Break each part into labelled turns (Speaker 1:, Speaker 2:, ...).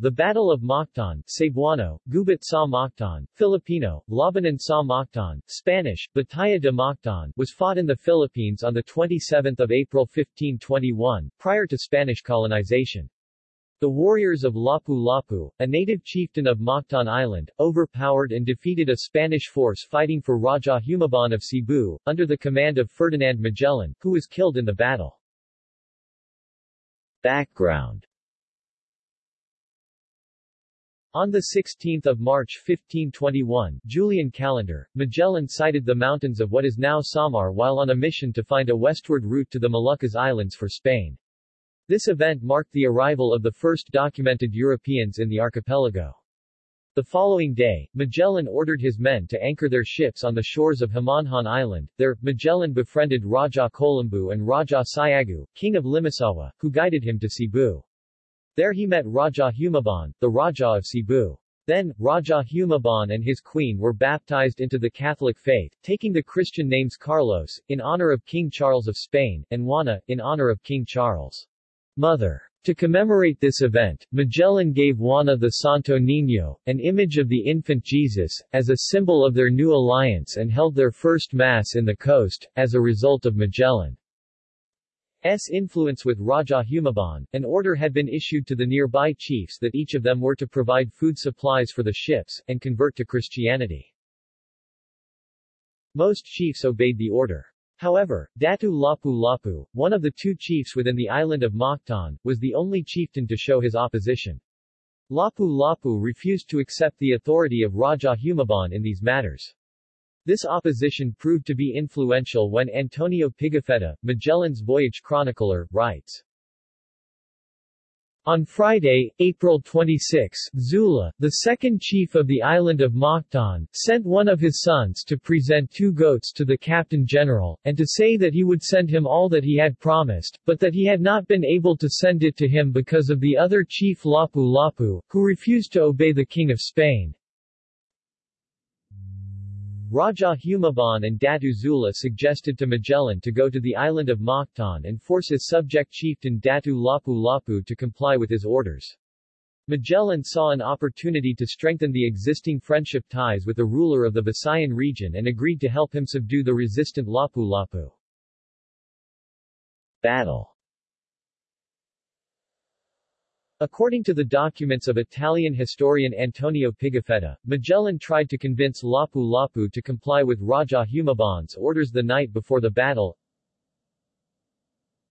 Speaker 1: The Battle of Mactan, Cebuano, Gubat sa Mactan, Filipino, Labanan sa Mactan, Spanish, Batalla de Mactan, was fought in the Philippines on 27 April 1521, prior to Spanish colonization. The warriors of Lapu-Lapu, a native chieftain of Mactan Island, overpowered and defeated a Spanish force fighting for Raja Humabon of Cebu, under the command of Ferdinand Magellan, who was killed in the battle. Background on 16 March 1521, Julian calendar, Magellan sighted the mountains of what is now Samar while on a mission to find a westward route to the Moluccas Islands for Spain. This event marked the arrival of the first documented Europeans in the archipelago. The following day, Magellan ordered his men to anchor their ships on the shores of Homonhon Island. There, Magellan befriended Raja Kolambu and Raja Siagu, king of Limasawa, who guided him to Cebu. There he met Raja Humabon, the Raja of Cebu. Then, Raja Humabon and his queen were baptized into the Catholic faith, taking the Christian names Carlos, in honor of King Charles of Spain, and Juana, in honor of King Charles' mother. To commemorate this event, Magellan gave Juana the Santo Niño, an image of the infant Jesus, as a symbol of their new alliance and held their first Mass in the coast, as a result of Magellan. S influence with Raja Humabon, an order had been issued to the nearby chiefs that each of them were to provide food supplies for the ships, and convert to Christianity. Most chiefs obeyed the order. However, Datu Lapu Lapu, one of the two chiefs within the island of Mactan, was the only chieftain to show his opposition. Lapu Lapu refused to accept the authority of Raja Humabon in these matters. This opposition proved to be influential when Antonio Pigafetta, Magellan's voyage chronicler, writes, on Friday, April 26, Zula, the second chief of the island of Mactan, sent one of his sons to present two goats to the captain general, and to say that he would send him all that he had promised, but that he had not been able to send it to him because of the other chief Lapu Lapu, who refused to obey the king of Spain. Raja Humabon and Datu Zula suggested to Magellan to go to the island of Mactan and force his subject chieftain Datu Lapu Lapu to comply with his orders. Magellan saw an opportunity to strengthen the existing friendship ties with the ruler of the Visayan region and agreed to help him subdue the resistant Lapu Lapu. Battle According to the documents of Italian historian Antonio Pigafetta, Magellan tried to convince Lapu Lapu to comply with Raja Humabon's orders the night before the battle.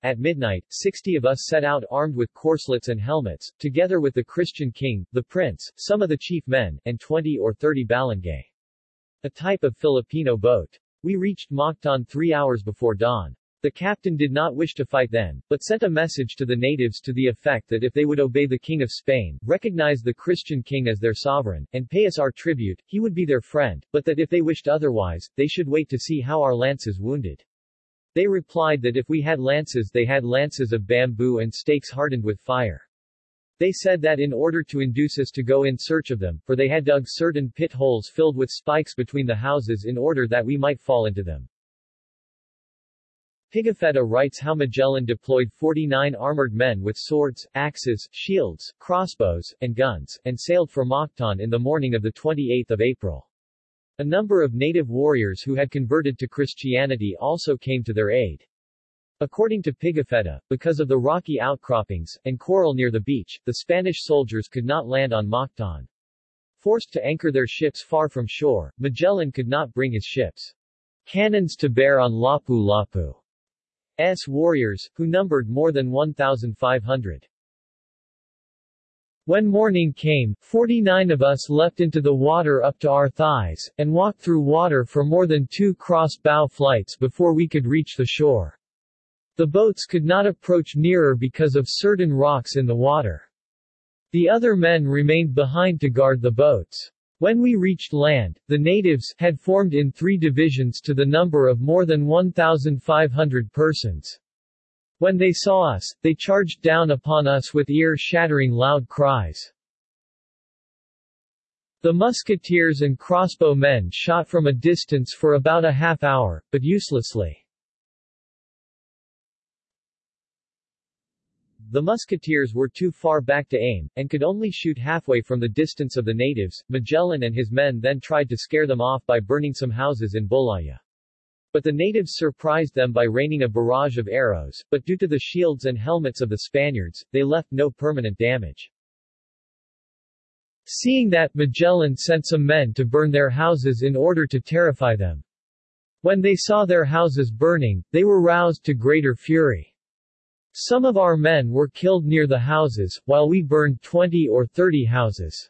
Speaker 1: At midnight, 60 of us set out armed with corselets and helmets, together with the Christian king, the prince, some of the chief men, and 20 or 30 balangay. A type of Filipino boat. We reached Mactan three hours before dawn. The captain did not wish to fight then, but sent a message to the natives to the effect that if they would obey the King of Spain, recognize the Christian king as their sovereign, and pay us our tribute, he would be their friend, but that if they wished otherwise, they should wait to see how our lances wounded. They replied that if we had lances they had lances of bamboo and stakes hardened with fire. They said that in order to induce us to go in search of them, for they had dug certain pit holes filled with spikes between the houses in order that we might fall into them. Pigafetta writes how Magellan deployed 49 armored men with swords, axes, shields, crossbows, and guns, and sailed for Mactan in the morning of 28 April. A number of native warriors who had converted to Christianity also came to their aid. According to Pigafetta, because of the rocky outcroppings, and coral near the beach, the Spanish soldiers could not land on Mactan. Forced to anchor their ships far from shore, Magellan could not bring his ships' cannons to bear on Lapu Lapu. S warriors, who numbered more than 1,500. When morning came, 49 of us leapt into the water up to our thighs, and walked through water for more than two cross-bow flights before we could reach the shore. The boats could not approach nearer because of certain rocks in the water. The other men remained behind to guard the boats. When we reached land, the natives had formed in three divisions to the number of more than 1,500 persons. When they saw us, they charged down upon us with ear-shattering loud cries. The musketeers and crossbow men shot from a distance for about a half hour, but uselessly. The musketeers were too far back to aim, and could only shoot halfway from the distance of the natives. Magellan and his men then tried to scare them off by burning some houses in Bolaya. But the natives surprised them by raining a barrage of arrows, but due to the shields and helmets of the Spaniards, they left no permanent damage. Seeing that, Magellan sent some men to burn their houses in order to terrify them. When they saw their houses burning, they were roused to greater fury. Some of our men were killed near the houses, while we burned 20 or 30 houses.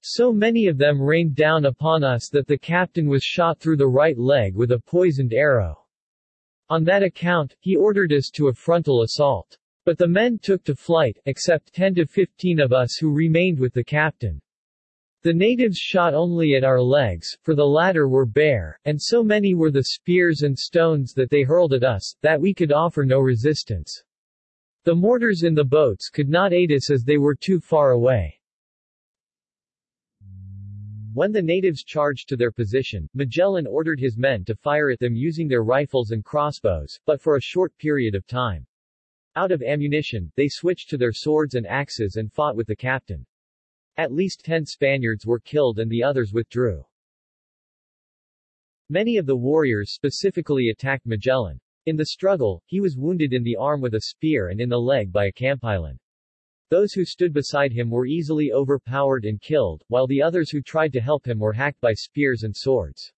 Speaker 1: So many of them rained down upon us that the captain was shot through the right leg with a poisoned arrow. On that account, he ordered us to a frontal assault. But the men took to flight, except 10 to 15 of us who remained with the captain. The natives shot only at our legs, for the latter were bare, and so many were the spears and stones that they hurled at us, that we could offer no resistance. The mortars in the boats could not aid us as they were too far away. When the natives charged to their position, Magellan ordered his men to fire at them using their rifles and crossbows, but for a short period of time. Out of ammunition, they switched to their swords and axes and fought with the captain. At least ten Spaniards were killed and the others withdrew. Many of the warriors specifically attacked Magellan. In the struggle, he was wounded in the arm with a spear and in the leg by a campilan. Those who stood beside him were easily overpowered and killed, while the others who tried to help him were hacked by spears and swords.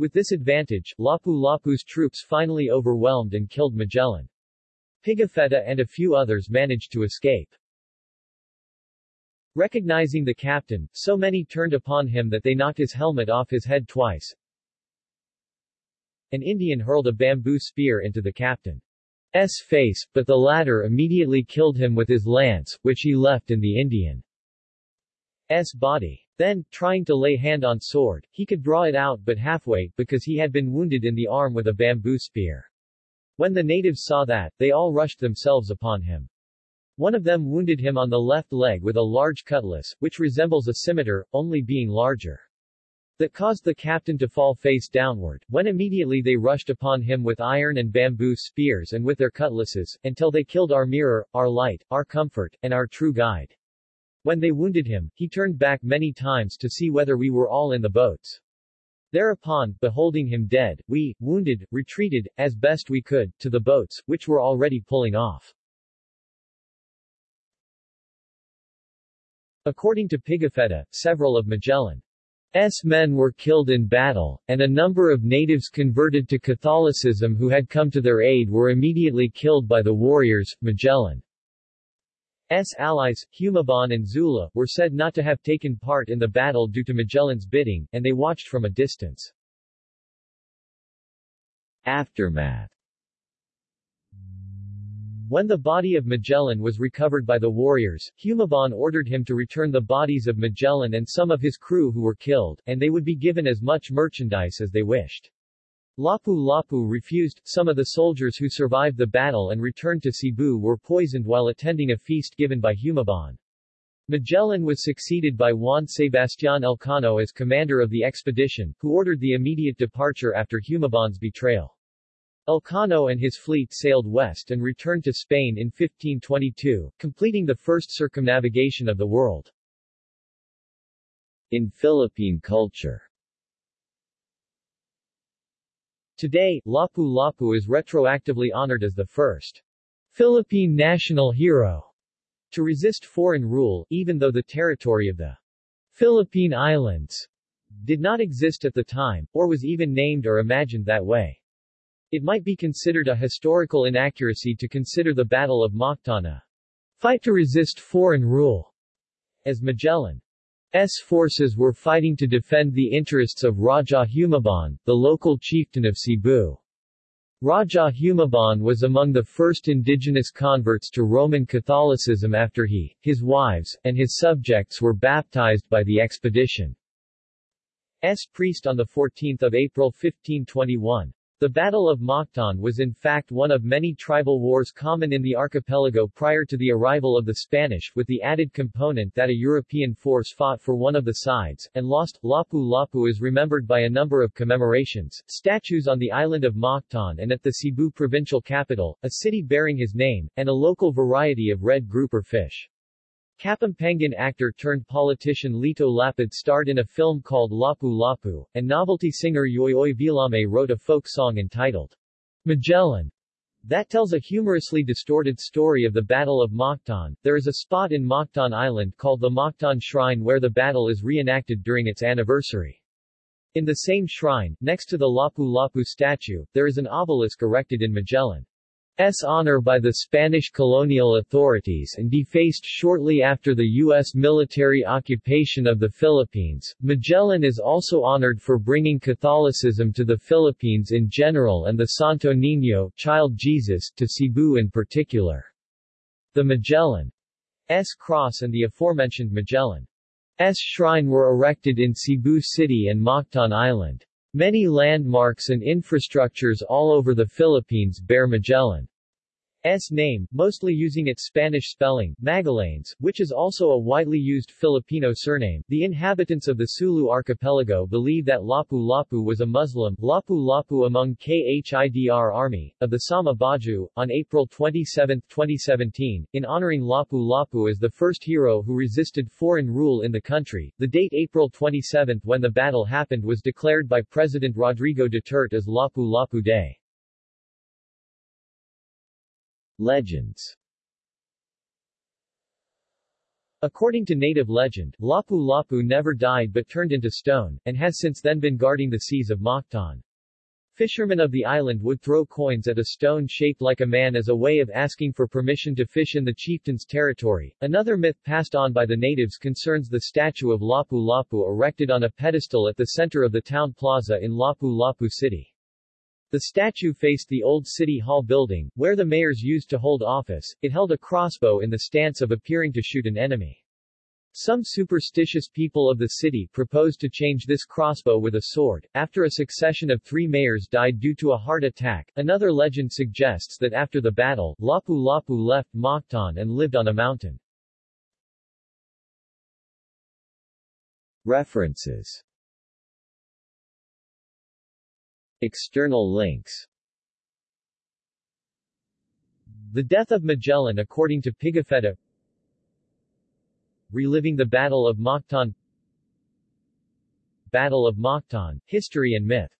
Speaker 1: With this advantage, Lapu-Lapu's troops finally overwhelmed and killed Magellan. Pigafetta and a few others managed to escape. Recognizing the captain, so many turned upon him that they knocked his helmet off his head twice. An Indian hurled a bamboo spear into the captain's face, but the latter immediately killed him with his lance, which he left in the Indian's body. Then, trying to lay hand on sword, he could draw it out but halfway, because he had been wounded in the arm with a bamboo spear. When the natives saw that, they all rushed themselves upon him. One of them wounded him on the left leg with a large cutlass, which resembles a scimitar, only being larger that caused the captain to fall face downward, when immediately they rushed upon him with iron and bamboo spears and with their cutlasses, until they killed our mirror, our light, our comfort, and our true guide. When they wounded him, he turned back many times to see whether we were all in the boats. Thereupon, beholding him dead, we, wounded, retreated, as best we could, to the boats, which were already pulling off. According to Pigafetta, several of Magellan S men were killed in battle, and a number of natives converted to Catholicism who had come to their aid were immediately killed by the warriors. Magellan's allies, Humabon and Zula, were said not to have taken part in the battle due to Magellan's bidding, and they watched from a distance. Aftermath when the body of Magellan was recovered by the warriors, Humabon ordered him to return the bodies of Magellan and some of his crew who were killed, and they would be given as much merchandise as they wished. Lapu-Lapu refused, some of the soldiers who survived the battle and returned to Cebu were poisoned while attending a feast given by Humabon. Magellan was succeeded by Juan Sebastián Elcano as commander of the expedition, who ordered the immediate departure after Humabon's betrayal. Elcano and his fleet sailed west and returned to Spain in 1522, completing the first circumnavigation of the world. In Philippine culture Today, Lapu-Lapu is retroactively honored as the first Philippine national hero to resist foreign rule, even though the territory of the Philippine Islands did not exist at the time, or was even named or imagined that way. It might be considered a historical inaccuracy to consider the Battle of Mactan fight to resist foreign rule, as Magellan's forces were fighting to defend the interests of Raja Humabon, the local chieftain of Cebu. Raja Humabon was among the first indigenous converts to Roman Catholicism after he, his wives, and his subjects were baptized by the expedition's priest on 14 April 1521. The Battle of Mactan was in fact one of many tribal wars common in the archipelago prior to the arrival of the Spanish, with the added component that a European force fought for one of the sides, and lost. Lapu-Lapu is remembered by a number of commemorations, statues on the island of Mactan and at the Cebu provincial capital, a city bearing his name, and a local variety of red grouper fish. Kapampangan actor turned politician Lito Lapid starred in a film called Lapu Lapu, and novelty singer Yoyoy Villame wrote a folk song entitled Magellan that tells a humorously distorted story of the Battle of Mactan. There is a spot in Mactan Island called the Mactan Shrine where the battle is reenacted during its anniversary. In the same shrine, next to the Lapu Lapu statue, there is an obelisk erected in Magellan. S. honor by the Spanish colonial authorities and defaced shortly after the U.S. military occupation of the Philippines. Magellan is also honored for bringing Catholicism to the Philippines in general and the Santo Niño child Jesus to Cebu in particular. The Magellan's cross and the aforementioned Magellan's shrine were erected in Cebu City and Mactan Island. Many landmarks and infrastructures all over the Philippines bear Magellan's name, mostly using its Spanish spelling, Magallanes, which is also a widely used Filipino surname. The inhabitants of the Sulu archipelago believe that Lapu-Lapu was a Muslim Lapu-Lapu among KHIDR Army, of the Sama Bajau, on April 27, 2017, in honoring Lapu-Lapu as the first hero who resisted foreign rule in the country. The date April 27 when the battle happened was declared by President Rodrigo Duterte as Lapu-Lapu Day. Legends According to native legend, Lapu-Lapu never died but turned into stone, and has since then been guarding the seas of Mactan. Fishermen of the island would throw coins at a stone shaped like a man as a way of asking for permission to fish in the chieftain's territory. Another myth passed on by the natives concerns the statue of Lapu-Lapu erected on a pedestal at the center of the town plaza in Lapu-Lapu City. The statue faced the old City Hall building, where the mayors used to hold office. It held a crossbow in the stance of appearing to shoot an enemy. Some superstitious people of the city proposed to change this crossbow with a sword. After a succession of three mayors died due to a heart attack, another legend suggests that after the battle, Lapu-Lapu left Mactan and lived on a mountain. References External links. The Death of Magellan according to Pigafetta. Reliving the Battle of Mactan Battle of Mactan, History and Myth